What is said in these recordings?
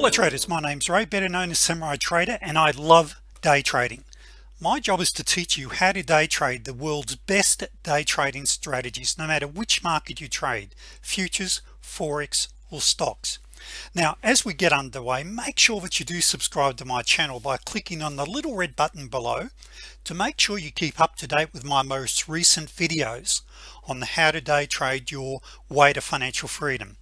hello traders my name's Ray better known as Samurai Trader and I love day trading. My job is to teach you how to day trade the world's best day trading strategies no matter which market you trade futures forex or stocks. Now as we get underway make sure that you do subscribe to my channel by clicking on the little red button below to make sure you keep up to date with my most recent videos on how to day trade your way to financial freedom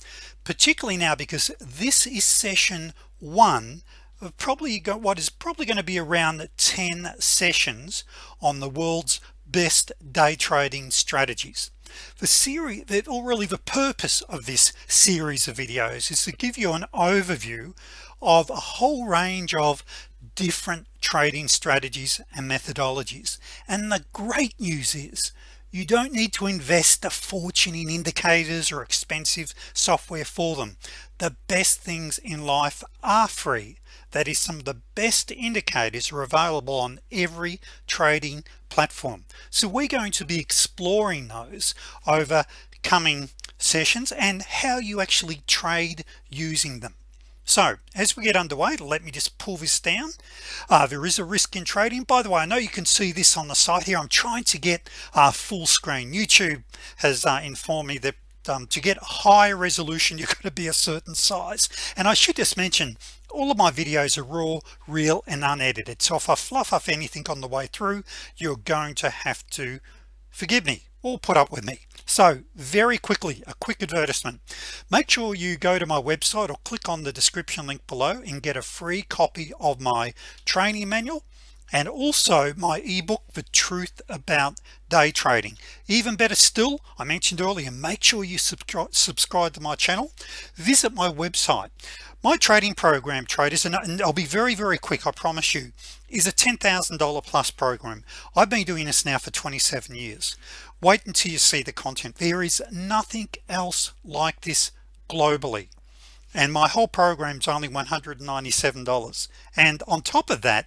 particularly now because this is session one of probably got what is probably going to be around 10 sessions on the world's best day trading strategies. The series that or really the purpose of this series of videos is to give you an overview of a whole range of different trading strategies and methodologies. And the great news is you don't need to invest a fortune in indicators or expensive software for them. The best things in life are free. That is some of the best indicators are available on every trading platform. So we're going to be exploring those over coming sessions and how you actually trade using them so as we get underway let me just pull this down. Uh, there is a risk in trading. By the way I know you can see this on the site here. I'm trying to get uh, full screen. YouTube has uh, informed me that um, to get high resolution you've got to be a certain size. And I should just mention all of my videos are raw real and unedited. So if I fluff up anything on the way through you're going to have to forgive me or put up with me so very quickly a quick advertisement. Make sure you go to my website or click on the description link below and get a free copy of my training manual and also my ebook the truth about day trading. Even better still I mentioned earlier make sure you subscribe subscribe to my channel. Visit my website. My trading program traders and I'll be very very quick I promise you is a $10,000 plus program. I've been doing this now for 27 years wait until you see the content. There is nothing else like this globally. And my whole program is only $197 and on top of that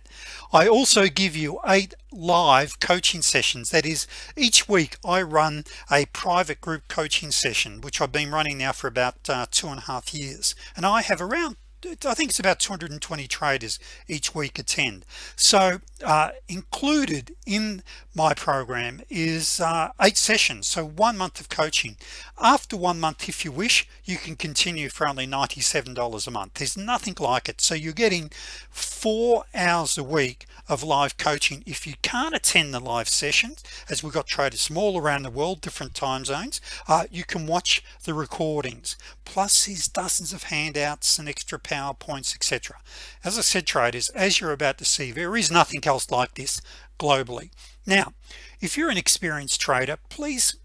I also give you eight live coaching sessions. That is each week I run a private group coaching session which I've been running now for about uh, two and a half years. And I have around I think it's about 220 traders each week attend. So uh, included in my program is uh, eight sessions so one month of coaching. After one month if you wish you can continue for only $97 a month. There's nothing like it. So you're getting four hours a week of live coaching. If you can't attend the live sessions as we've got traders from all around the world different time zones uh, you can watch the recordings plus these dozens of handouts and extra PowerPoints etc as I said traders as you're about to see there is nothing else like this globally. Now if you're an experienced trader please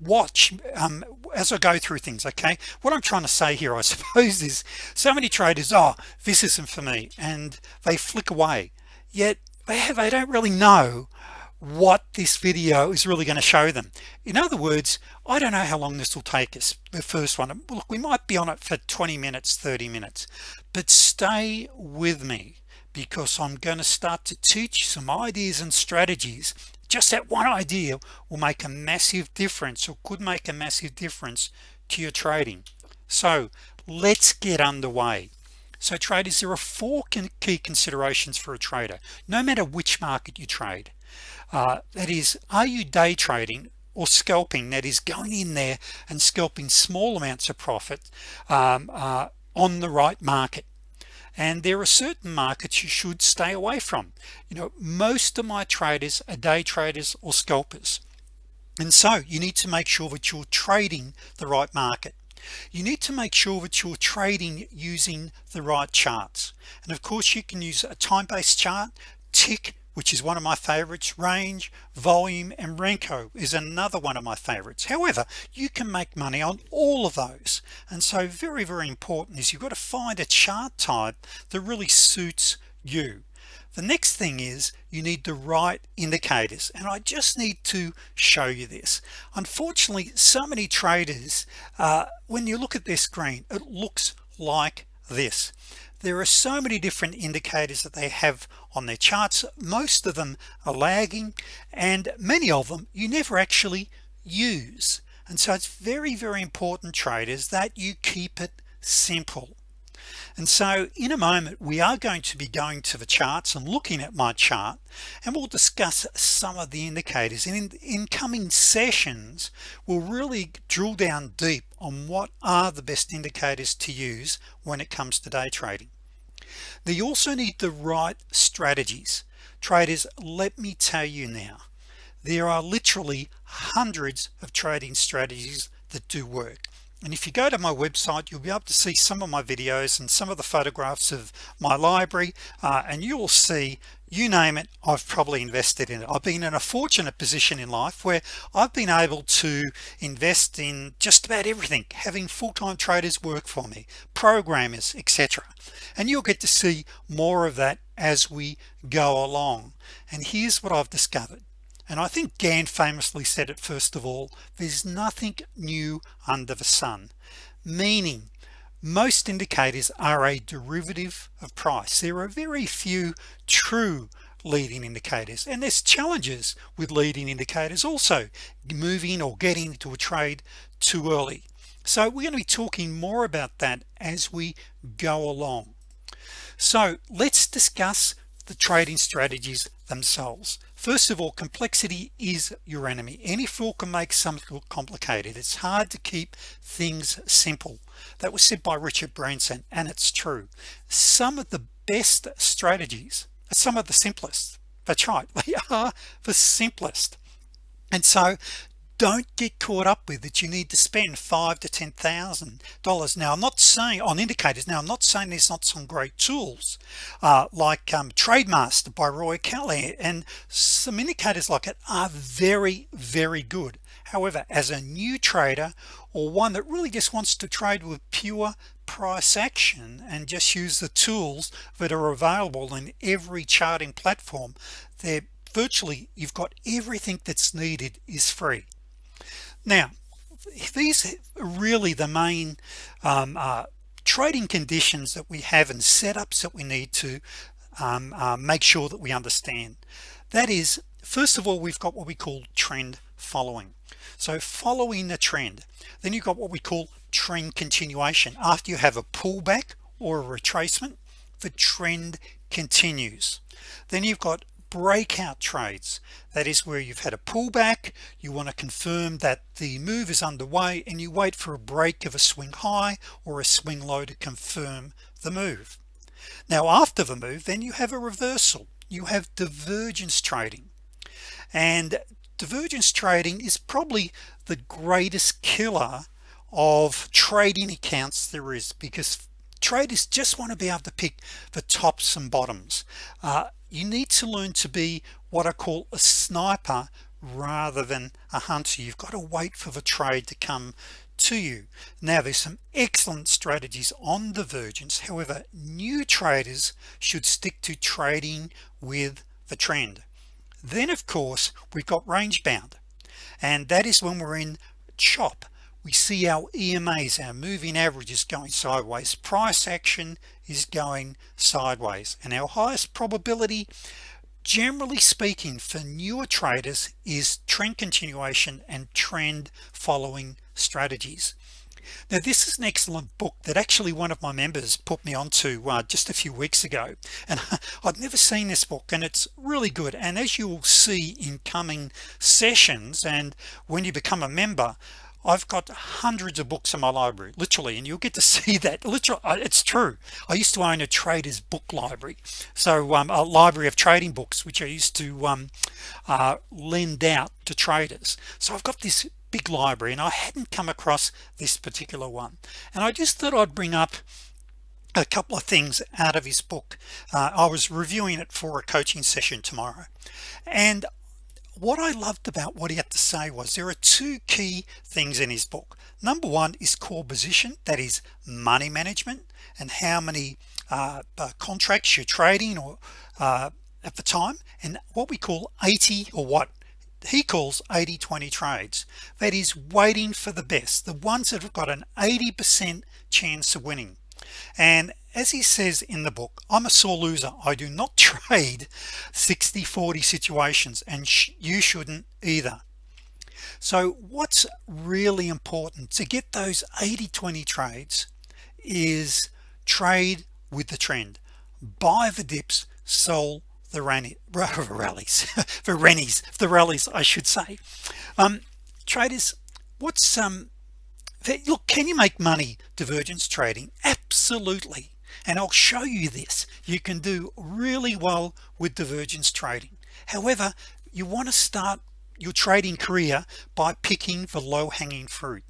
watch um, as I go through things okay? What I'm trying to say here I suppose is so many traders oh this isn't for me and they flick away. Yet they have they don't really know what this video is really going to show them. In other words I don't know how long this will take us the first one. Look we might be on it for 20 minutes 30 minutes. But stay with me because I'm going to start to teach some ideas and strategies. Just that one idea will make a massive difference or could make a massive difference to your trading. So let's get underway. So traders there are four key considerations for a trader. No matter which market you trade uh, that is are you day trading or scalping? That is going in there and scalping small amounts of profit um, uh, on the right market. And there are certain markets you should stay away from. You know most of my traders are day traders or scalpers. And so you need to make sure that you're trading the right market. You need to make sure that you're trading using the right charts. And of course you can use a time-based chart tick which is one of my favorites range volume and Renko is another one of my favorites however you can make money on all of those. And so very very important is you've got to find a chart type that really suits you. The next thing is you need the right indicators. And I just need to show you this. Unfortunately so many traders uh, when you look at this screen it looks like this. There are so many different indicators that they have on their charts most of them are lagging and many of them you never actually use. And so it's very very important traders that you keep it simple. And so in a moment we are going to be going to the charts and looking at my chart and we'll discuss some of the indicators. And in, in coming sessions we'll really drill down deep on what are the best indicators to use when it comes to day trading you also need the right strategies. Traders let me tell you now there are literally hundreds of trading strategies that do work. And if you go to my website you'll be able to see some of my videos and some of the photographs of my library uh, and you will see you name it I've probably invested in it. I've been in a fortunate position in life where I've been able to invest in just about everything having full-time traders work for me programmers etc and you'll get to see more of that as we go along. And here's what I've discovered and I think Gann famously said it first of all there's nothing new under the sun. Meaning most indicators are a derivative of price. There are very few true leading indicators and there's challenges with leading indicators also moving or getting into a trade too early. So we're going to be talking more about that as we go along. So let's discuss the trading strategies themselves. First of all complexity is your enemy. Any fool can make something look complicated. It's hard to keep things simple. That was said by Richard Branson and it's true. Some of the best strategies are some of the simplest that's right they are the simplest. And so don't get caught up with that you need to spend five to ten thousand dollars. Now I'm not saying on indicators now I'm not saying there's not some great tools uh, like um, Trademaster by Roy Kelly and some indicators like it are very very good. However as a new trader or one that really just wants to trade with pure price action and just use the tools that are available in every charting platform they're virtually you've got everything that's needed is free now these are really the main um, uh, trading conditions that we have and setups that we need to um, uh, make sure that we understand. That is first of all we've got what we call trend following. So following the trend then you've got what we call trend continuation. After you have a pullback or a retracement the trend continues. Then you've got breakout trades. That is where you've had a pullback you want to confirm that the move is underway and you wait for a break of a swing high or a swing low to confirm the move. Now after the move then you have a reversal. You have divergence trading. And divergence trading is probably the greatest killer of trading accounts there is because traders just want to be able to pick the tops and bottoms. Uh, you need to learn to be what I call a sniper rather than a hunter. You've got to wait for the trade to come to you. Now there's some excellent strategies on divergence however new traders should stick to trading with the trend. Then of course we've got range bound. And that is when we're in chop we see our EMAs our moving averages going sideways. Price action is going sideways. And our highest probability generally speaking for newer traders is trend continuation and trend following strategies. Now this is an excellent book that actually one of my members put me onto uh, just a few weeks ago. And I'd never seen this book and it's really good. And as you will see in coming sessions and when you become a member I've got hundreds of books in my library literally and you'll get to see that. Literally it's true. I used to own a trader's book library. So um, a library of trading books which I used to um, uh, lend out to traders. So I've got this big library and I hadn't come across this particular one. And I just thought I'd bring up a couple of things out of his book. Uh, I was reviewing it for a coaching session tomorrow. And what I loved about what he had to say was there are two key things in his book. Number one is core position that is money management and how many uh, uh, contracts you're trading or uh, at the time and what we call 80 or what he calls 80 20 trades. That is waiting for the best the ones that have got an 80% chance of winning and as he says in the book I'm a sore loser. I do not trade 60 40 situations and sh you shouldn't either. So what's really important to get those 80 20 trades is trade with the trend. Buy the dips sell the rallies for rennies the rallies I should say. Um traders what's um look can you make money divergence trading? Absolutely. And I'll show you this. You can do really well with divergence trading. However you want to start your trading career by picking the low-hanging fruit.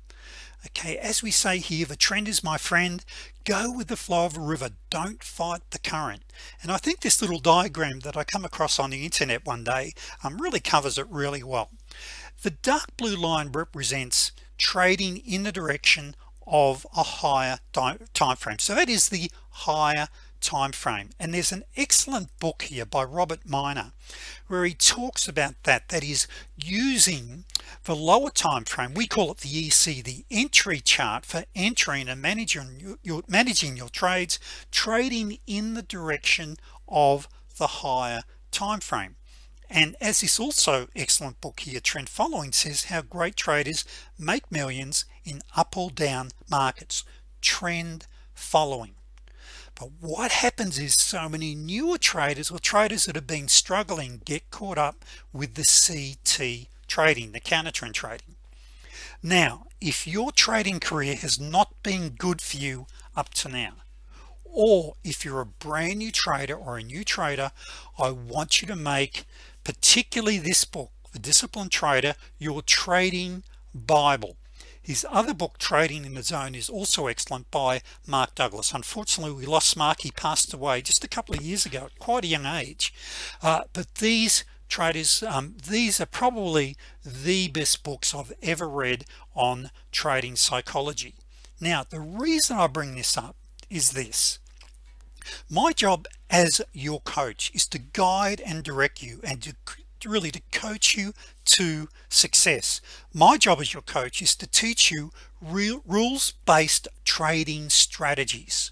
Okay as we say here the trend is my friend. Go with the flow of a river. Don't fight the current. And I think this little diagram that I come across on the internet one day um, really covers it really well. The dark blue line represents trading in the direction of a higher time frame so that is the higher time frame and there's an excellent book here by Robert Miner where he talks about that that is using the lower time frame we call it the EC the entry chart for entering and managing your, managing your trades trading in the direction of the higher time frame and as this also excellent book here trend following says how great traders make millions in up or down markets. Trend following. But what happens is so many newer traders or traders that have been struggling get caught up with the CT trading the counter trend trading. Now if your trading career has not been good for you up to now or if you're a brand new trader or a new trader I want you to make particularly this book the disciplined trader your trading Bible. His other book trading in the zone is also excellent by Mark Douglas. Unfortunately we lost Mark. He passed away just a couple of years ago at quite a young age. Uh, but these traders um, these are probably the best books I've ever read on trading psychology. Now the reason I bring this up is this my job as your coach is to guide and direct you and to really to coach you to success. My job as your coach is to teach you real rules-based trading strategies.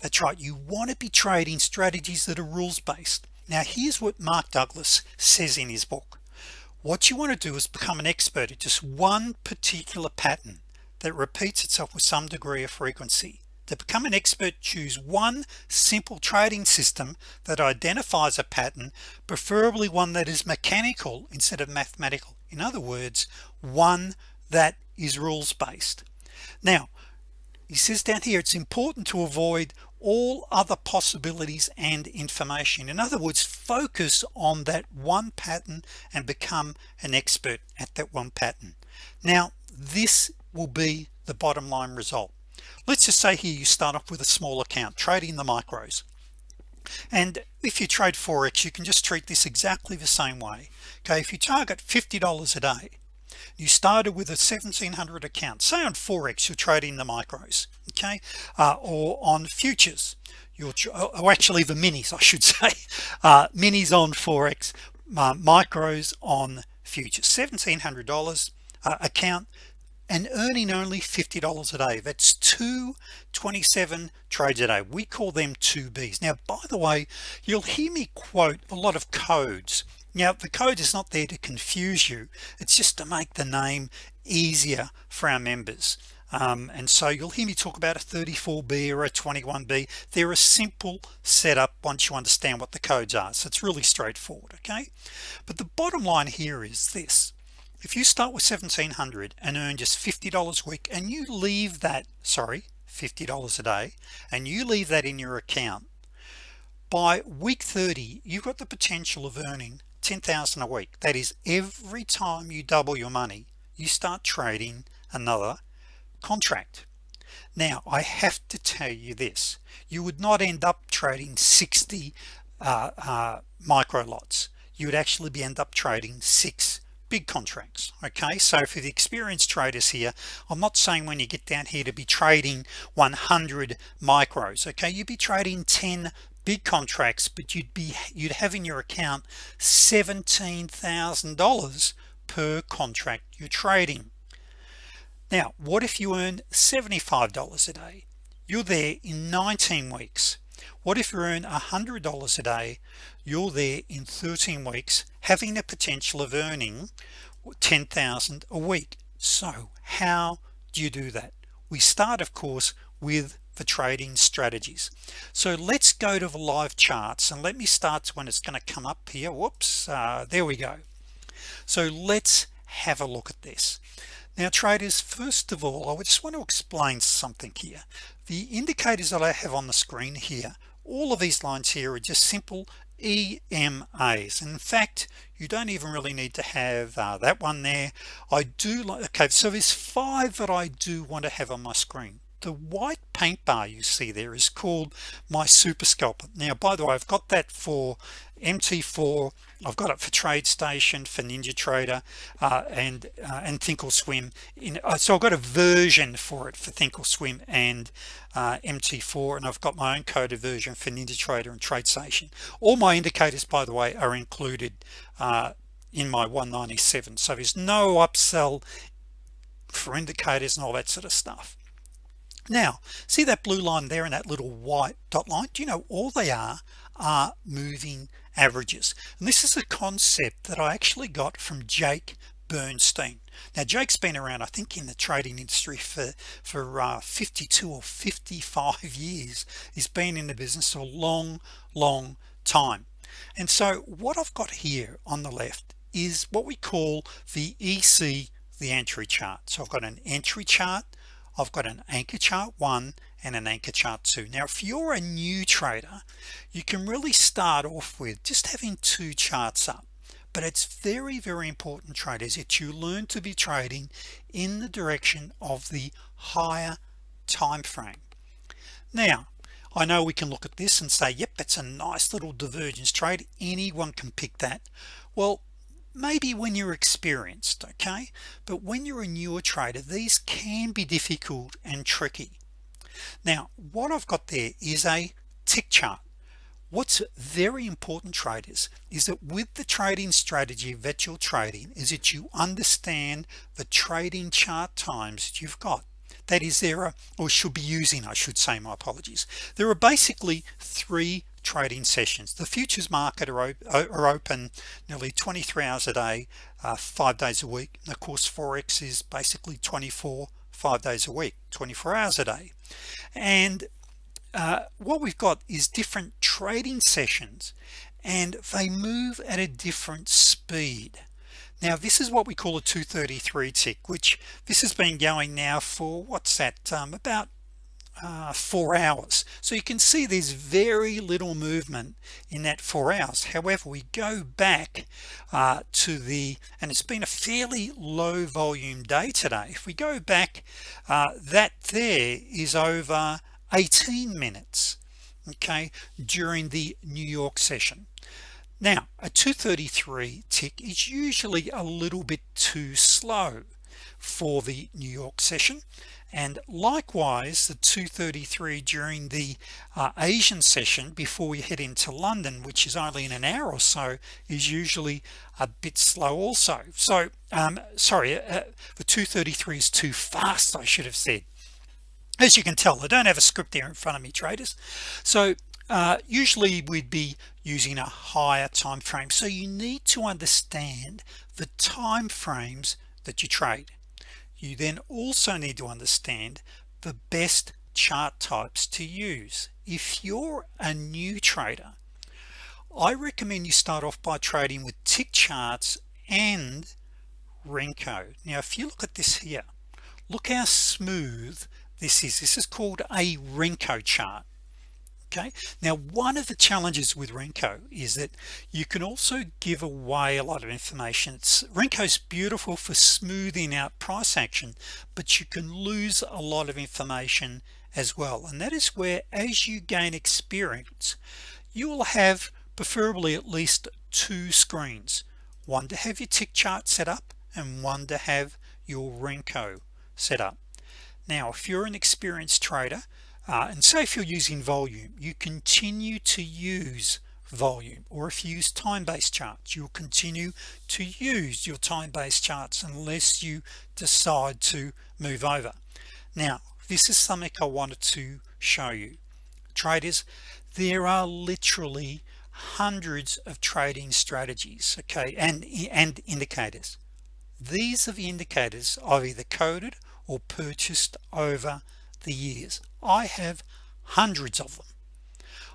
That's right you want to be trading strategies that are rules-based. Now here's what Mark Douglas says in his book. What you want to do is become an expert at just one particular pattern that repeats itself with some degree of frequency to become an expert choose one simple trading system that identifies a pattern preferably one that is mechanical instead of mathematical. In other words one that is rules-based. Now he says down here it's important to avoid all other possibilities and information. In other words focus on that one pattern and become an expert at that one pattern. Now this will be the bottom line result let's just say here you start off with a small account trading the micros. And if you trade forex you can just treat this exactly the same way. Okay if you target $50 a day you started with a 1700 account. Say on forex you're trading the micros okay uh, or on futures. You're oh, oh actually the minis I should say. Uh, minis on forex uh, micros on futures. $1700 uh, account and earning only $50 a day. That's 227 trades a day. We call them 2b's now by the way you'll hear me quote a lot of codes. Now the code is not there to confuse you. It's just to make the name easier for our members. Um, and so you'll hear me talk about a 34b or a 21b they're a simple setup once you understand what the codes are. So it's really straightforward okay? But the bottom line here is this if you start with 1700 and earn just $50 a week and you leave that sorry $50 a day and you leave that in your account by week 30 you've got the potential of earning 10,000 a week. That is every time you double your money you start trading another contract. Now I have to tell you this. You would not end up trading 60 uh, uh, micro lots you would actually be end up trading six big contracts okay? So for the experienced traders here I'm not saying when you get down here to be trading 100 micros okay? You'd be trading 10 big contracts but you'd be you'd have in your account $17,000 per contract you're trading. Now what if you earn $75 a day? You're there in 19 weeks what if you earn a hundred dollars a day you're there in 13 weeks having the potential of earning 10,000 a week? So how do you do that? We start of course with the trading strategies. So let's go to the live charts and let me start when it's going to come up here. Whoops uh, there we go. So let's have a look at this now traders first of all I just want to explain something here. The indicators that I have on the screen here all of these lines here are just simple EMAs in fact you don't even really need to have uh, that one there. I do like okay so there's five that I do want to have on my screen. The white paint bar you see there is called my super scalper. Now by the way I've got that for MT4 I've got it for TradeStation for NinjaTrader uh, and uh, and Thinkorswim in uh, so I've got a version for it for Thinkorswim and uh, MT4 and I've got my own coded version for NinjaTrader and TradeStation all my indicators by the way are included uh, in my 197 so there's no upsell for indicators and all that sort of stuff. Now see that blue line there and that little white dot line? Do you know all they are are moving averages. And this is a concept that I actually got from Jake Bernstein. Now Jake's been around I think in the trading industry for for uh, 52 or 55 years. He's been in the business for a long long time. And so what I've got here on the left is what we call the EC the entry chart. So I've got an entry chart I've got an anchor chart one and an anchor chart too. Now if you're a new trader you can really start off with just having two charts up but it's very very important traders that you learn to be trading in the direction of the higher time frame. Now I know we can look at this and say yep that's a nice little divergence trade. Anyone can pick that. Well maybe when you're experienced okay? But when you're a newer trader these can be difficult and tricky now what I've got there is a tick chart. What's very important traders is that with the trading strategy that you're trading is that you understand the trading chart times that you've got. That is there are or should be using I should say my apologies. There are basically three trading sessions. The futures market are, are open nearly 23 hours a day uh, five days a week. And of course forex is basically 24 five days a week 24 hours a day and uh, what we've got is different trading sessions and they move at a different speed. Now this is what we call a 233 tick which this has been going now for what's that um, about uh, four hours. So you can see there's very little movement in that four hours. However we go back uh, to the and it's been a fairly low volume day today. If we go back uh, that there is over 18 minutes okay during the New York session. Now a 233 tick is usually a little bit too slow for the New York session and likewise the 233 during the uh, Asian session before we head into London which is only in an hour or so is usually a bit slow also. So um, sorry uh, the 233 is too fast I should have said. As you can tell I don't have a script there in front of me traders. So uh, usually we'd be using a higher time frame so you need to understand the time frames that you trade you then also need to understand the best chart types to use. If you're a new trader I recommend you start off by trading with tick charts and Renko. Now if you look at this here look how smooth this is. This is called a Renko chart okay? Now one of the challenges with Renko is that you can also give away a lot of information. It's Renko's beautiful for smoothing out price action but you can lose a lot of information as well. And that is where as you gain experience you will have preferably at least two screens. One to have your tick chart set up and one to have your Renko set up. Now if you're an experienced trader uh, and say if you're using volume you continue to use volume or if you use time-based charts you'll continue to use your time-based charts unless you decide to move over. Now this is something I wanted to show you. Traders there are literally hundreds of trading strategies okay and and indicators. These are the indicators I've either coded or purchased over the years I have hundreds of them.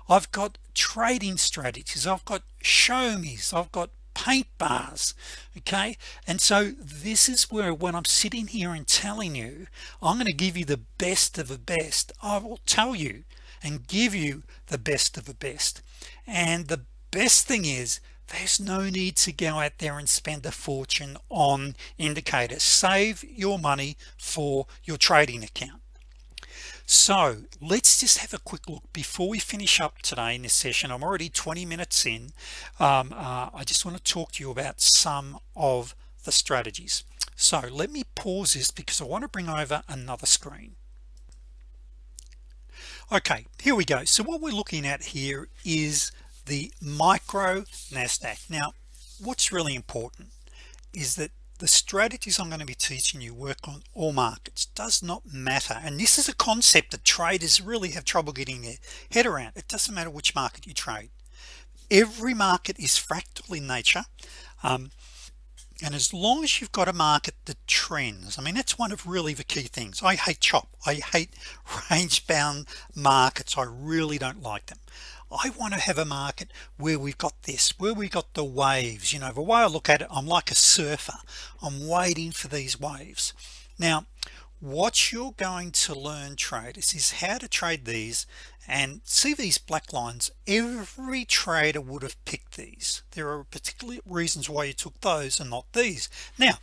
I've got trading strategies I've got show me's I've got paint bars okay? And so this is where when I'm sitting here and telling you I'm going to give you the best of the best I will tell you and give you the best of the best. And the best thing is there's no need to go out there and spend a fortune on indicators. Save your money for your trading account so let's just have a quick look before we finish up today in this session. I'm already 20 minutes in. Um, uh, I just want to talk to you about some of the strategies. So let me pause this because I want to bring over another screen. Okay here we go. So what we're looking at here is the micro Nasdaq. Now what's really important is that the strategies I'm going to be teaching you work on all markets does not matter. And this is a concept that traders really have trouble getting their head around. It doesn't matter which market you trade. Every market is fractal in nature um, and as long as you've got a market that trends I mean that's one of really the key things. I hate chop. I hate range bound markets. I really don't like them I want to have a market where we've got this where we got the waves. You know the way I look at it I'm like a surfer. I'm waiting for these waves. Now what you're going to learn traders is how to trade these and see these black lines. Every trader would have picked these. There are particular reasons why you took those and not these. Now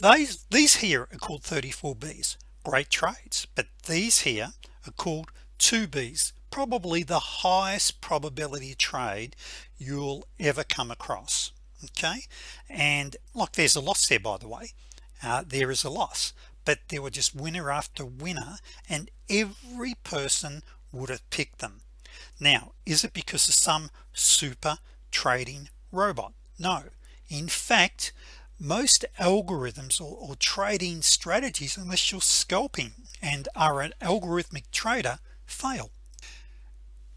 these these here are called 34b's great trades but these here are called 2b's probably the highest probability trade you'll ever come across okay? And like there's a loss there by the way. Uh, there is a loss but there were just winner after winner and every person would have picked them. Now is it because of some super trading robot? No. In fact most algorithms or, or trading strategies unless you're scalping and are an algorithmic trader fail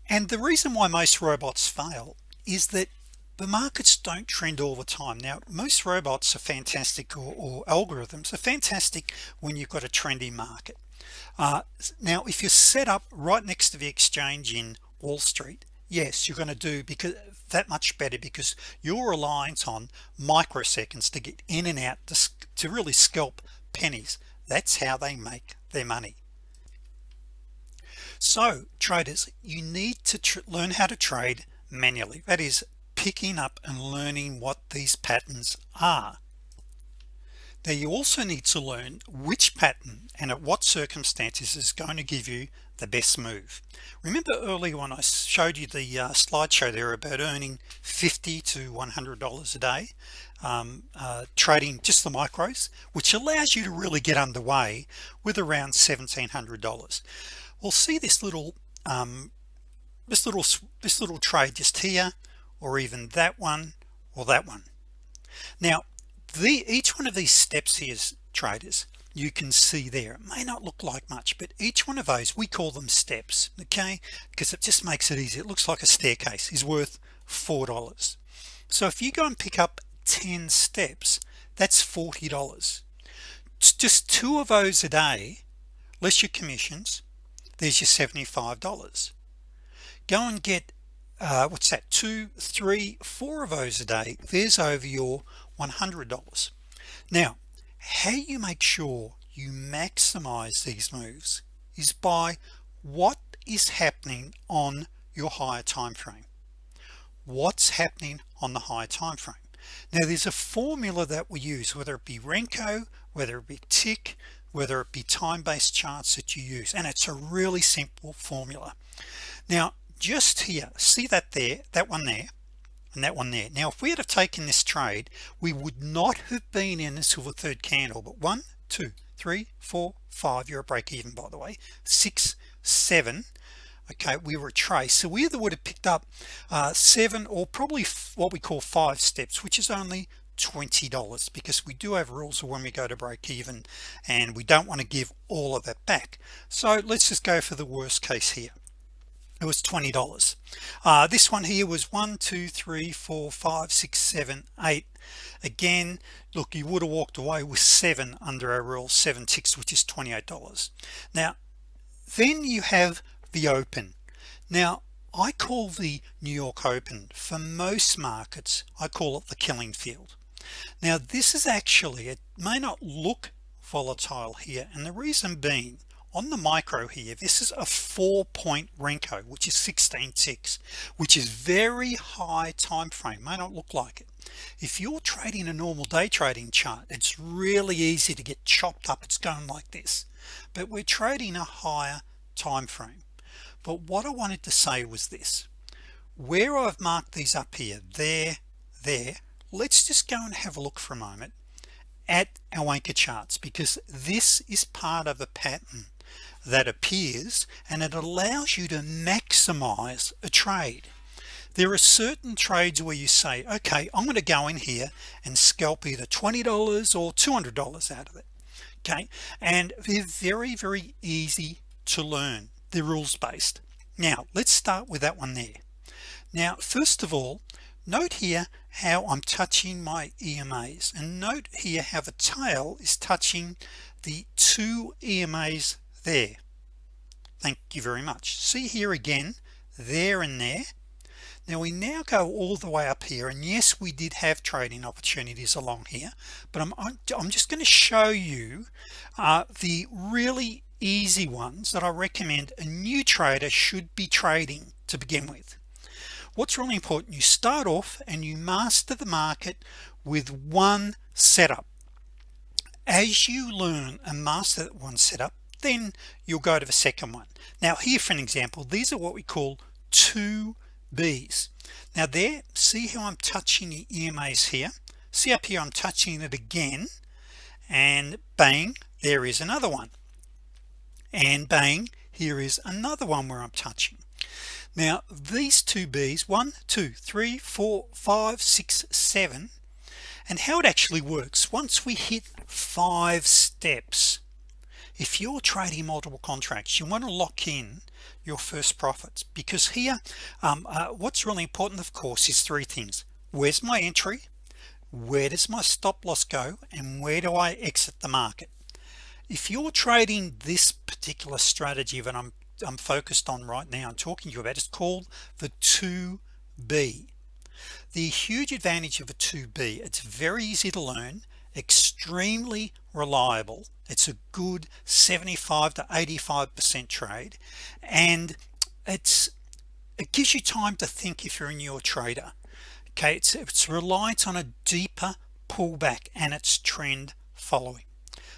and the reason why most robots fail is that the markets don't trend all the time. Now most robots are fantastic or, or algorithms are fantastic when you've got a trendy market. Uh, now if you're set up right next to the exchange in Wall Street yes you're going to do because that much better because you're reliant on microseconds to get in and out to, to really scalp pennies. That's how they make their money so traders you need to learn how to trade manually that is picking up and learning what these patterns are. Now you also need to learn which pattern and at what circumstances is going to give you the best move. Remember earlier when I showed you the uh, slideshow there about earning 50 to 100 dollars a day um, uh, trading just the micros which allows you to really get underway with around $1,700 we'll see this little um, this little this little trade just here or even that one or that one. Now the each one of these steps here traders you can see there it may not look like much but each one of those we call them steps okay? Because it just makes it easy. It looks like a staircase is worth four dollars. So if you go and pick up 10 steps that's $40 just two of those a day less your commissions there's your $75 go and get uh, what's that two three four of those a day. There's over your $100 now how you make sure you maximize these moves is by what is happening on your higher time frame. What's happening on the higher time frame? Now there's a formula that we use whether it be Renko whether it be tick whether it be time-based charts that you use and it's a really simple formula. Now just here see that there that one there and that one there. Now if we had have taken this trade we would not have been in until silver third candle but one two three four five you're a break even by the way six seven okay we were a trace. So we either would have picked up uh, seven or probably what we call five steps which is only $20 because we do have rules when we go to break even and we don't want to give all of it back. So let's just go for the worst case here. It was $20 uh, this one here was one two three four five six seven eight. Again look you would have walked away with seven under our rule seven ticks which is $28 now then you have the open. Now I call the New York Open for most markets I call it the killing field now this is actually it may not look volatile here and the reason being on the micro here this is a four-point Renko which is 16 ticks, which is very high time frame may not look like it. If you're trading a normal day trading chart it's really easy to get chopped up it's going like this. But we're trading a higher time frame. But what I wanted to say was this. Where I've marked these up here there there let's just go and have a look for a moment at our anchor charts because this is part of a pattern that appears and it allows you to maximize a trade. There are certain trades where you say okay I'm going to go in here and scalp either $20 or $200 out of it okay? And they're very very easy to learn. They're rules based now let's start with that one there. Now first of all note here how I'm touching my EMAs and note here how the tail is touching the two EMAs there. Thank you very much. See here again there and there. Now we now go all the way up here and yes we did have trading opportunities along here but I'm, I'm just going to show you uh, the really easy ones that I recommend a new trader should be trading to begin with what's really important you start off and you master the market with one setup. As you learn and master that one setup then you'll go to the second one. Now here for an example these are what we call two B's. Now there see how I'm touching the EMAs here? See up here I'm touching it again and bang there is another one. And bang here is another one where I'm touching now these two B's one two three four five six seven and how it actually works once we hit five steps if you're trading multiple contracts you want to lock in your first profits. Because here um, uh, what's really important of course is three things. Where's my entry? Where does my stop-loss go? And where do I exit the market? If you're trading this particular strategy that I'm I'm focused on right now I'm talking to you about it's called the 2b the huge advantage of a 2b it's very easy to learn extremely reliable. It's a good 75 to 85 percent trade and it's it gives you time to think if you're a newer trader. Okay it's it's reliant on a deeper pullback and its trend following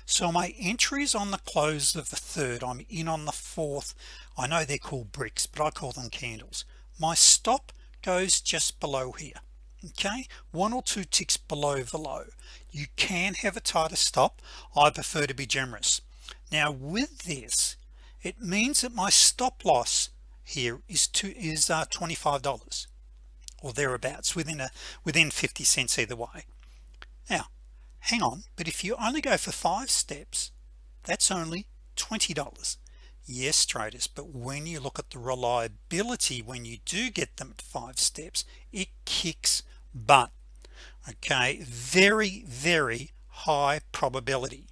so my entries on the close of the third I'm in on the fourth. I know they're called bricks but I call them candles. My stop goes just below here okay? One or two ticks below the low. You can have a tighter stop. I prefer to be generous. Now with this it means that my stop-loss here is to is uh, $25 or thereabouts within a within 50 cents either way. Now hang on but if you only go for five steps that's only $20 yes traders but when you look at the reliability when you do get them at five steps it kicks butt. Okay very very high probability.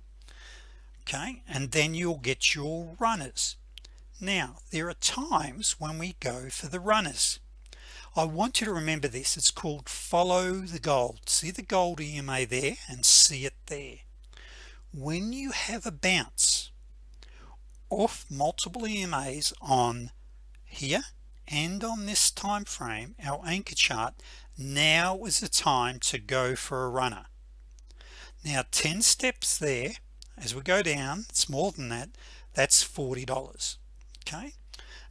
Okay and then you'll get your runners. Now there are times when we go for the runners I want you to remember this. It's called follow the gold. See the gold EMA there and see it there. When you have a bounce off multiple EMAs on here and on this time frame our anchor chart now is the time to go for a runner. Now 10 steps there as we go down it's more than that that's $40 okay?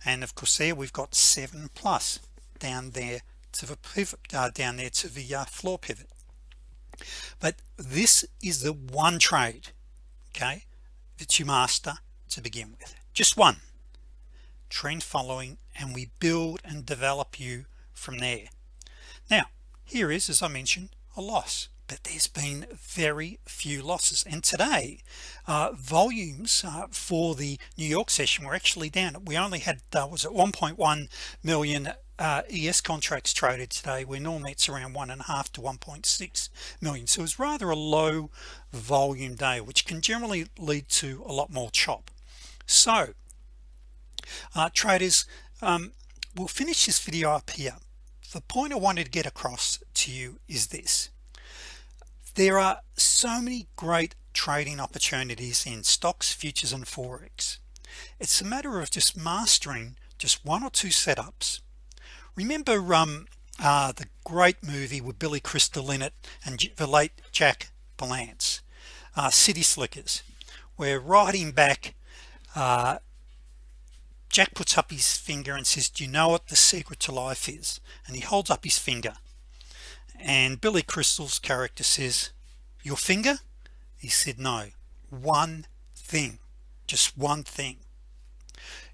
And of course there we've got seven plus down there to the pivot uh, down there to the uh, floor pivot. But this is the one trade okay that you master to begin with. Just one. Trend following and we build and develop you from there. Now here is as I mentioned a loss but there's been very few losses. And today uh, volumes uh, for the New York session were actually down. We only had uh, was at 1.1 million uh, ES contracts traded today where normally it's around one and a half to 1.6 million. So it's rather a low volume day which can generally lead to a lot more chop. So uh, traders um, we'll finish this video up here. The point I wanted to get across to you is this. There are so many great trading opportunities in stocks futures and forex. It's a matter of just mastering just one or two setups remember um uh, the great movie with Billy Crystal in it and the late Jack Palance uh, City Slickers where riding back uh, Jack puts up his finger and says do you know what the secret to life is? And he holds up his finger. And Billy Crystal's character says your finger? He said no one thing just one thing.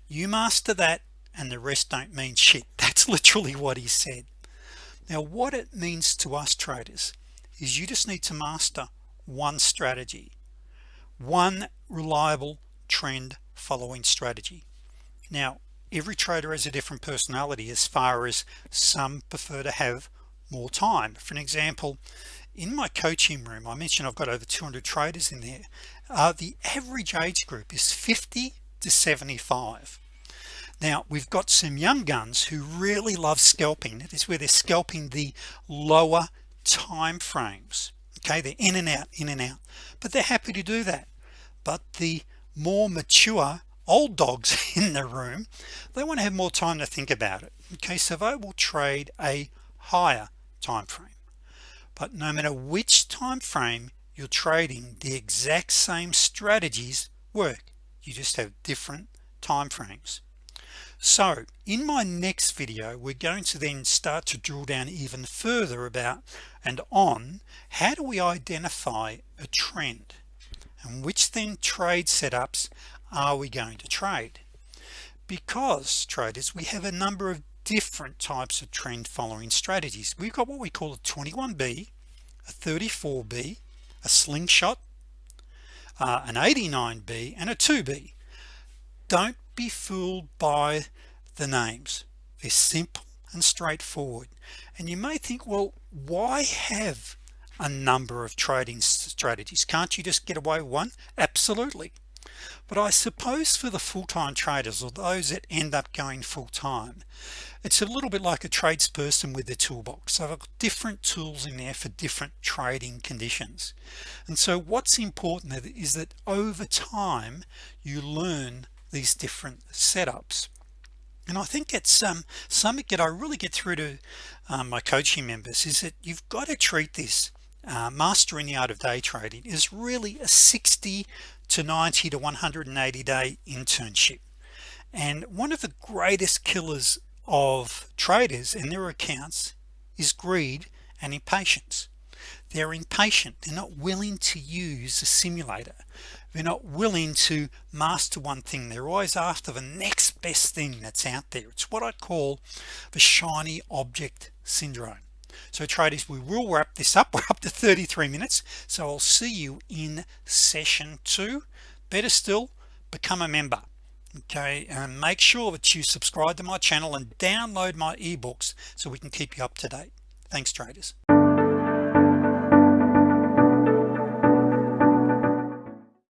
You master that and the rest don't mean shit. That's literally what he said. Now what it means to us traders is you just need to master one strategy one reliable trend following strategy. Now every trader has a different personality as far as some prefer to have more time. For an example in my coaching room I mentioned I've got over 200 traders in there uh, the average age group is 50 to 75 now we've got some young guns who really love scalping. It is where they're scalping the lower time frames okay they're in and out in and out. But they're happy to do that. But the more mature old dogs in the room they want to have more time to think about it. Okay so they will trade a higher time frame but no matter which time frame you're trading the exact same strategies work. You just have different time frames so in my next video we're going to then start to drill down even further about and on how do we identify a trend and which then trade setups are we going to trade? Because traders we have a number of different types of trend following strategies. We've got what we call a 21b a 34b a slingshot uh, an 89b and a 2b don't be fooled by the names. They're simple and straightforward. And you may think well why have a number of trading strategies? Can't you just get away with one? Absolutely. But I suppose for the full-time traders or those that end up going full-time it's a little bit like a tradesperson with the toolbox. So I've got different tools in there for different trading conditions. And so what's important is that over time you learn these different setups. And I think it's um something that I really get through to um, my coaching members is that you've got to treat this uh, mastering the art of day trading is really a 60 to 90 to 180 day internship. And one of the greatest killers of traders and their accounts is greed and impatience. They're impatient. They're not willing to use a simulator they're not willing to master one thing. They're always after the next best thing that's out there. It's what I call the shiny object syndrome. So traders we will wrap this up. We're up to 33 minutes. So I'll see you in session two. Better still become a member. Okay? And make sure that you subscribe to my channel and download my ebooks so we can keep you up to date. Thanks traders